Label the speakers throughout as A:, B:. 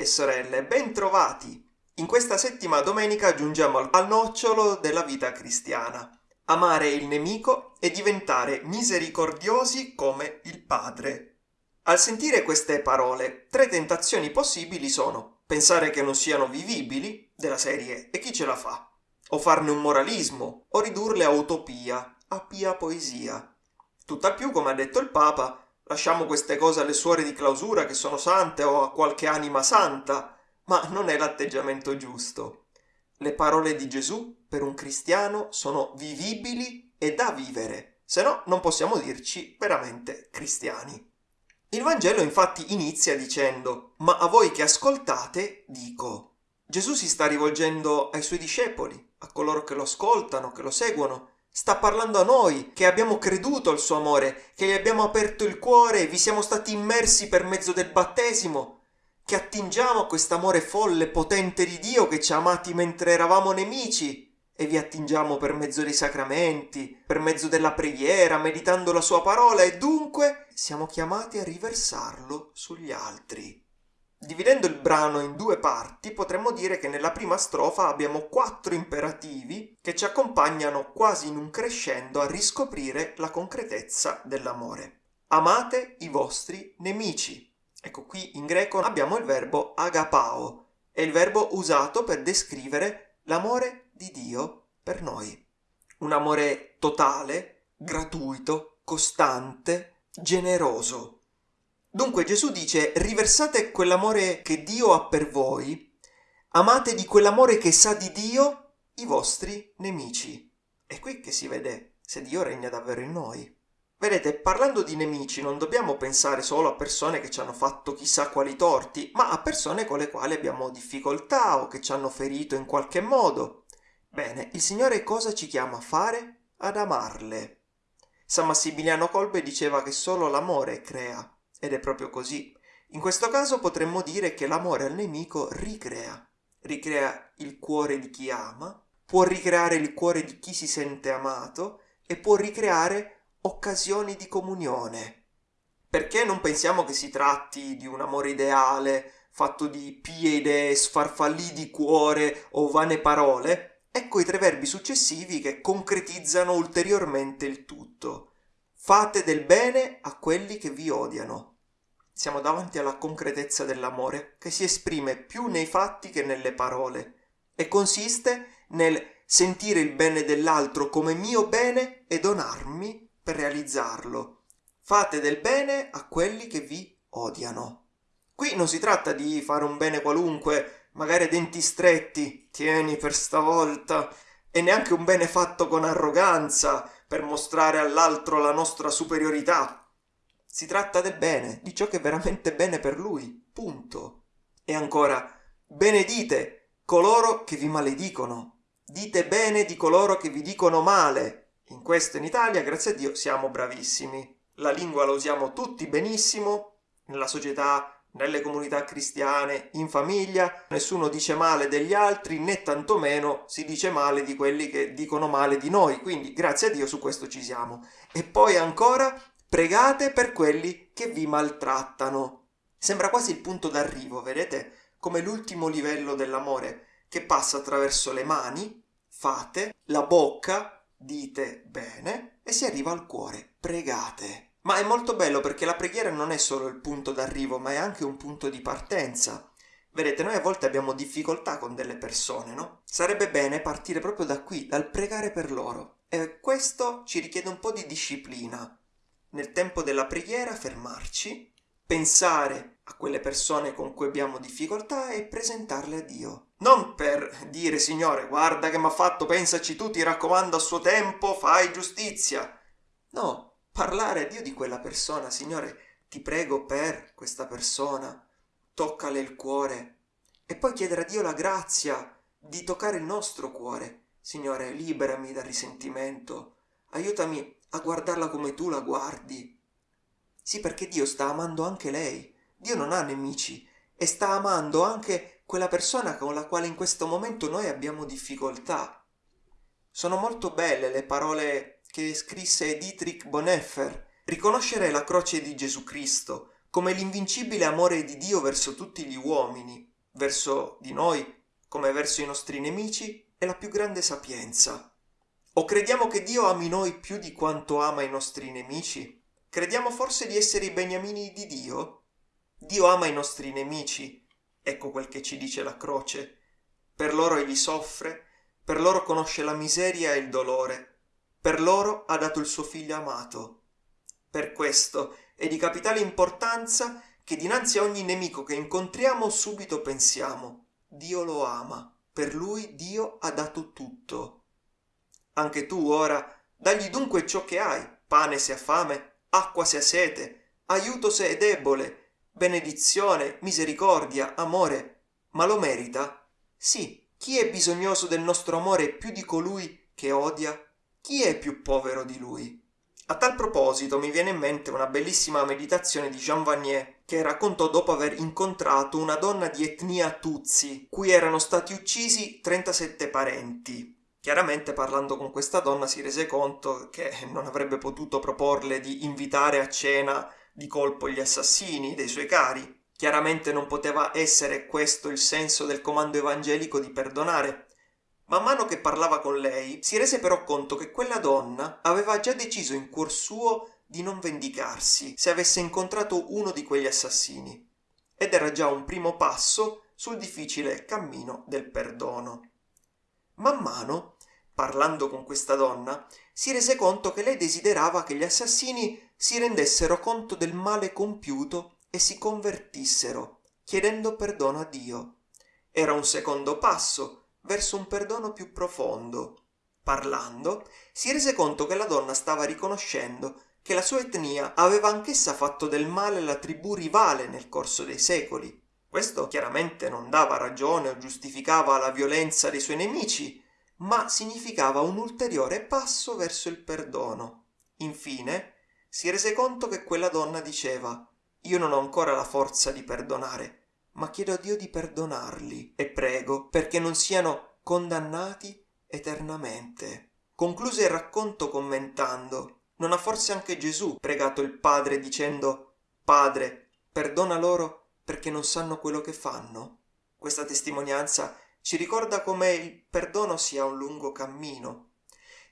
A: Fratelli e sorelle, ben trovati! In questa settima domenica giungiamo al nocciolo della vita cristiana. Amare il nemico e diventare misericordiosi come il Padre. Al sentire queste parole, tre tentazioni possibili sono pensare che non siano vivibili, della serie e chi ce la fa? O farne un moralismo, o ridurle a utopia, a pia poesia. Tutt'al più, come ha detto il Papa, lasciamo queste cose alle suore di clausura che sono sante o a qualche anima santa, ma non è l'atteggiamento giusto. Le parole di Gesù per un cristiano sono vivibili e da vivere, se no non possiamo dirci veramente cristiani. Il Vangelo infatti inizia dicendo Ma a voi che ascoltate dico. Gesù si sta rivolgendo ai suoi discepoli, a coloro che lo ascoltano, che lo seguono, Sta parlando a noi, che abbiamo creduto al suo amore, che gli abbiamo aperto il cuore vi siamo stati immersi per mezzo del battesimo, che attingiamo a quest'amore folle, potente di Dio che ci ha amati mentre eravamo nemici e vi attingiamo per mezzo dei sacramenti, per mezzo della preghiera, meditando la sua parola e dunque siamo chiamati a riversarlo sugli altri. Dividendo il brano in due parti, potremmo dire che nella prima strofa abbiamo quattro imperativi che ci accompagnano quasi in un crescendo a riscoprire la concretezza dell'amore. Amate i vostri nemici. Ecco qui in greco abbiamo il verbo agapao, è il verbo usato per descrivere l'amore di Dio per noi. Un amore totale, gratuito, costante, generoso. Dunque Gesù dice riversate quell'amore che Dio ha per voi, amate di quell'amore che sa di Dio i vostri nemici. È qui che si vede se Dio regna davvero in noi. Vedete, parlando di nemici non dobbiamo pensare solo a persone che ci hanno fatto chissà quali torti, ma a persone con le quali abbiamo difficoltà o che ci hanno ferito in qualche modo. Bene, il Signore cosa ci chiama a fare? Ad amarle. San Massimiliano Kolbe diceva che solo l'amore crea ed è proprio così. In questo caso potremmo dire che l'amore al nemico ricrea. Ricrea il cuore di chi ama, può ricreare il cuore di chi si sente amato e può ricreare occasioni di comunione. Perché non pensiamo che si tratti di un amore ideale, fatto di pie idee, sfarfallì di cuore o vane parole? Ecco i tre verbi successivi che concretizzano ulteriormente il tutto. Fate del bene a quelli che vi odiano siamo davanti alla concretezza dell'amore, che si esprime più nei fatti che nelle parole, e consiste nel sentire il bene dell'altro come mio bene e donarmi per realizzarlo. Fate del bene a quelli che vi odiano. Qui non si tratta di fare un bene qualunque, magari a denti stretti, tieni per stavolta, e neanche un bene fatto con arroganza, per mostrare all'altro la nostra superiorità. Si tratta del bene, di ciò che è veramente bene per lui. Punto. E ancora, benedite coloro che vi maledicono. Dite bene di coloro che vi dicono male. In questo in Italia, grazie a Dio, siamo bravissimi. La lingua la usiamo tutti benissimo, nella società, nelle comunità cristiane, in famiglia, nessuno dice male degli altri, né tantomeno si dice male di quelli che dicono male di noi, quindi grazie a Dio su questo ci siamo. E poi ancora Pregate per quelli che vi maltrattano. Sembra quasi il punto d'arrivo, vedete? Come l'ultimo livello dell'amore, che passa attraverso le mani, fate, la bocca, dite bene, e si arriva al cuore, pregate. Ma è molto bello perché la preghiera non è solo il punto d'arrivo, ma è anche un punto di partenza. Vedete, noi a volte abbiamo difficoltà con delle persone, no? Sarebbe bene partire proprio da qui, dal pregare per loro. E questo ci richiede un po' di disciplina, nel tempo della preghiera fermarci, pensare a quelle persone con cui abbiamo difficoltà e presentarle a Dio. Non per dire Signore, guarda che mi ha fatto, pensaci tu, ti raccomando a suo tempo, fai giustizia. No, parlare a Dio di quella persona, Signore, ti prego per questa persona, toccale il cuore e poi chiedere a Dio la grazia di toccare il nostro cuore. Signore, liberami dal risentimento, aiutami a guardarla come tu la guardi. Sì, perché Dio sta amando anche lei. Dio non ha nemici e sta amando anche quella persona con la quale in questo momento noi abbiamo difficoltà. Sono molto belle le parole che scrisse Dietrich Bonhoeffer. Riconoscere la croce di Gesù Cristo, come l'invincibile amore di Dio verso tutti gli uomini, verso di noi, come verso i nostri nemici, è la più grande sapienza. O crediamo che Dio ami noi più di quanto ama i nostri nemici? Crediamo forse di essere i beniamini di Dio? Dio ama i nostri nemici, ecco quel che ci dice la croce. Per loro egli soffre, per loro conosce la miseria e il dolore, per loro ha dato il suo figlio amato. Per questo è di capitale importanza che dinanzi a ogni nemico che incontriamo subito pensiamo Dio lo ama, per lui Dio ha dato tutto. Anche tu ora dagli dunque ciò che hai, pane se ha fame, acqua se ha sete, aiuto se è debole, benedizione, misericordia, amore, ma lo merita? Sì, chi è bisognoso del nostro amore più di colui che odia? Chi è più povero di lui? A tal proposito mi viene in mente una bellissima meditazione di Jean Vanier che raccontò dopo aver incontrato una donna di etnia Tutsi, cui erano stati uccisi 37 parenti. Chiaramente parlando con questa donna si rese conto che non avrebbe potuto proporle di invitare a cena di colpo gli assassini dei suoi cari. Chiaramente non poteva essere questo il senso del comando evangelico di perdonare, Man mano che parlava con lei, si rese però conto che quella donna aveva già deciso in cuor suo di non vendicarsi se avesse incontrato uno di quegli assassini. Ed era già un primo passo sul difficile cammino del perdono. Man mano, parlando con questa donna, si rese conto che lei desiderava che gli assassini si rendessero conto del male compiuto e si convertissero, chiedendo perdono a Dio. Era un secondo passo, verso un perdono più profondo. Parlando, si rese conto che la donna stava riconoscendo che la sua etnia aveva anch'essa fatto del male alla tribù rivale nel corso dei secoli. Questo chiaramente non dava ragione o giustificava la violenza dei suoi nemici, ma significava un ulteriore passo verso il perdono. Infine, si rese conto che quella donna diceva Io non ho ancora la forza di perdonare, ma chiedo a Dio di perdonarli e prego perché non siano condannati eternamente. Concluse il racconto commentando Non ha forse anche Gesù pregato il Padre dicendo Padre, perdona loro perché non sanno quello che fanno? Questa testimonianza ci ricorda come il perdono sia un lungo cammino,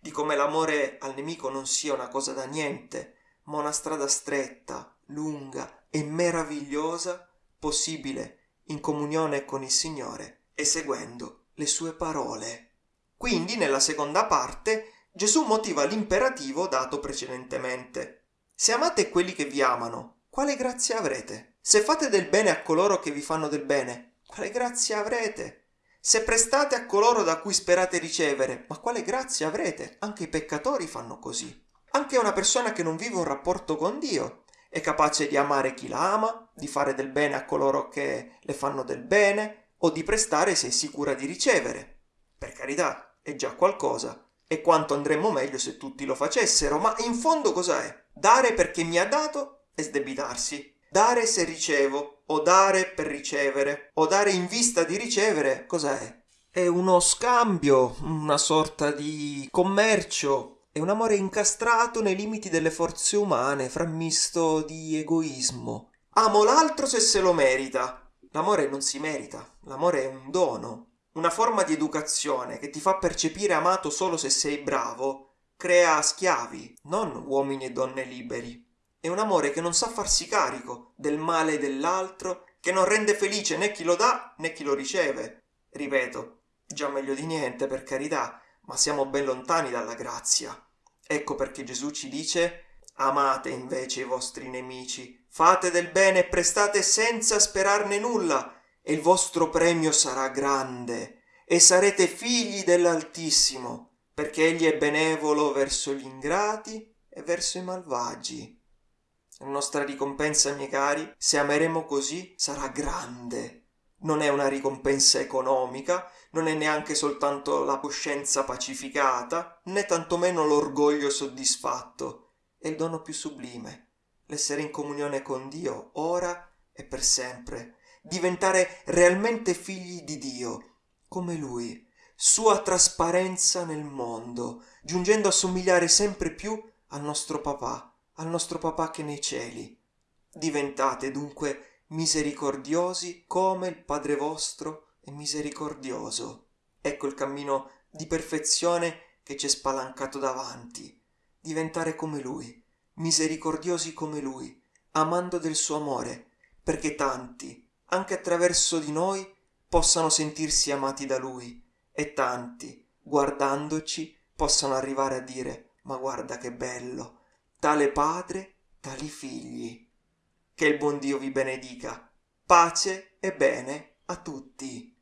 A: di come l'amore al nemico non sia una cosa da niente, ma una strada stretta, lunga e meravigliosa possibile in comunione con il Signore e seguendo le sue parole. Quindi nella seconda parte Gesù motiva l'imperativo dato precedentemente. Se amate quelli che vi amano, quale grazia avrete? Se fate del bene a coloro che vi fanno del bene, quale grazia avrete? Se prestate a coloro da cui sperate ricevere, ma quale grazia avrete? Anche i peccatori fanno così. Anche una persona che non vive un rapporto con Dio è capace di amare chi la ama, di fare del bene a coloro che le fanno del bene o di prestare se è sicura di ricevere. Per carità, è già qualcosa. E quanto andremmo meglio se tutti lo facessero, ma in fondo cos'è? Dare perché mi ha dato e sdebitarsi. Dare se ricevo, o dare per ricevere, o dare in vista di ricevere, cos'è? È uno scambio, una sorta di commercio è un amore incastrato nei limiti delle forze umane, frammisto di egoismo. Amo l'altro se se lo merita. L'amore non si merita, l'amore è un dono. Una forma di educazione che ti fa percepire amato solo se sei bravo, crea schiavi, non uomini e donne liberi. È un amore che non sa farsi carico del male dell'altro, che non rende felice né chi lo dà né chi lo riceve. Ripeto, già meglio di niente, per carità, ma siamo ben lontani dalla grazia. Ecco perché Gesù ci dice amate invece i vostri nemici, fate del bene e prestate senza sperarne nulla, e il vostro premio sarà grande, e sarete figli dell'Altissimo, perché egli è benevolo verso gli ingrati e verso i malvagi. La nostra ricompensa, miei cari, se ameremo così, sarà grande. Non è una ricompensa economica, non è neanche soltanto la coscienza pacificata, né tantomeno l'orgoglio soddisfatto, è il dono più sublime, l'essere in comunione con Dio ora e per sempre, diventare realmente figli di Dio, come Lui, sua trasparenza nel mondo, giungendo a somigliare sempre più al nostro papà, al nostro papà che nei cieli. Diventate dunque misericordiosi come il Padre vostro è misericordioso. Ecco il cammino di perfezione che ci è spalancato davanti. Diventare come Lui, misericordiosi come Lui, amando del suo amore, perché tanti, anche attraverso di noi, possano sentirsi amati da Lui e tanti, guardandoci, possano arrivare a dire ma guarda che bello, tale padre, tali figli. Che il buon Dio vi benedica. Pace e bene a tutti.